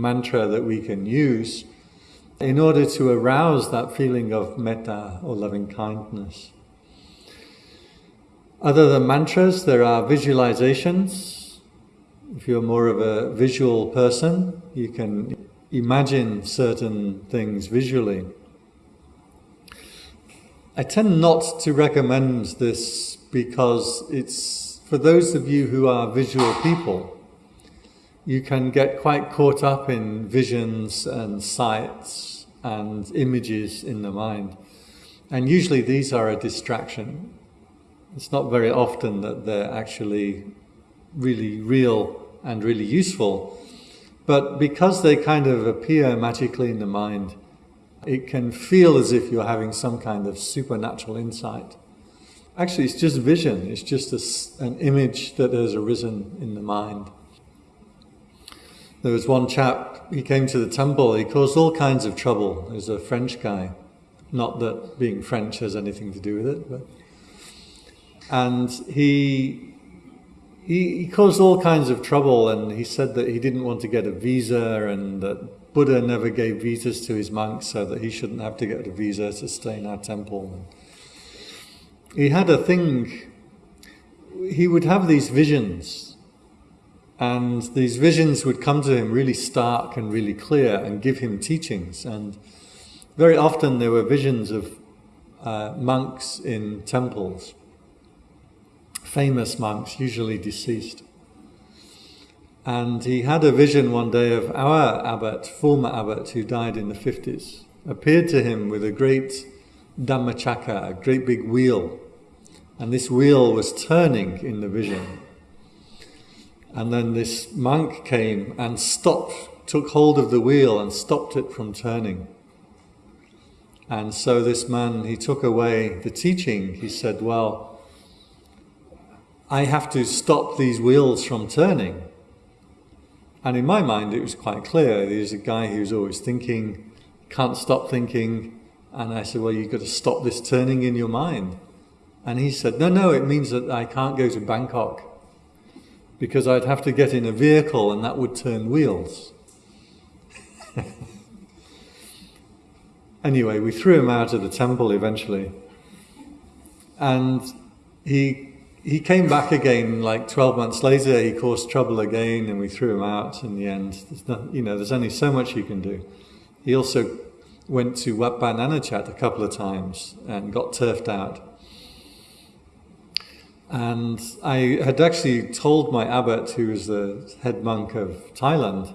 mantra that we can use in order to arouse that feeling of metta or loving kindness. Other than mantras, there are visualizations. If you're more of a visual person, you can imagine certain things visually. I tend not to recommend this because it's for those of you who are visual people you can get quite caught up in visions and sights and images in the mind. And usually these are a distraction. It's not very often that they're actually really real and really useful. But because they kind of appear magically in the mind, it can feel as if you're having some kind of supernatural insight. Actually, it's just vision. It's just a, an image that has arisen in the mind. There was one chap, he came to the temple, he caused all kinds of trouble. He was a French guy. Not that being French has anything to do with it, but. And he, he, he caused all kinds of trouble, and he said that he didn't want to get a visa, and that Buddha never gave visas to his monks, so that he shouldn't have to get a visa to stay in our temple. He had a thing, he would have these visions and these visions would come to him really stark and really clear and give him teachings. And very often there were visions of uh, monks in temples, famous monks, usually deceased. And he had a vision one day of our abbot, former abbot, who died in the 50s, appeared to him with a great Dhammachakra, a great big wheel. And this wheel was turning in the vision. And then this monk came and stopped, took hold of the wheel and stopped it from turning. And so this man, he took away the teaching. He said, Well, I have to stop these wheels from turning. And in my mind, it was quite clear. There's a guy who's always thinking, can't stop thinking. And I said, Well, you've got to stop this turning in your mind. And he said, No, no, it means that I can't go to Bangkok because I'd have to get in a vehicle and that would turn wheels. anyway, we threw him out of the temple eventually. And he, he came back again like 12 months later. He caused trouble again and we threw him out in the end. There's not, you know, there's only so much you can do. He also went to Wat Nanachat a couple of times and got turfed out. And I had actually told my abbot, who was the head monk of Thailand,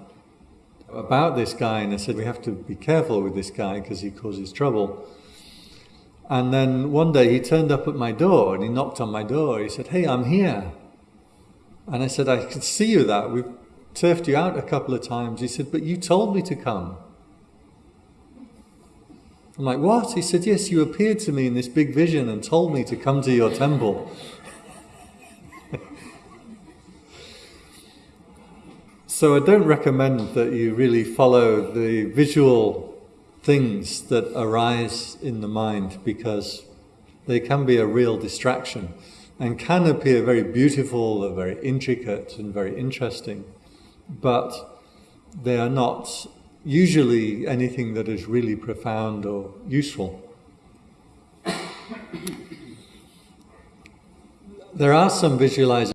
about this guy, and I said, We have to be careful with this guy because he causes trouble. And then one day he turned up at my door and he knocked on my door. He said, Hey, I'm here. And I said, I could see you that. We've turfed you out a couple of times. He said, But you told me to come. I'm like, What? He said, Yes, you appeared to me in this big vision and told me to come to your temple. So I don't recommend that you really follow the visual things that arise in the mind because they can be a real distraction and can appear very beautiful or very intricate and very interesting, but they are not usually anything that is really profound or useful. there are some visualizations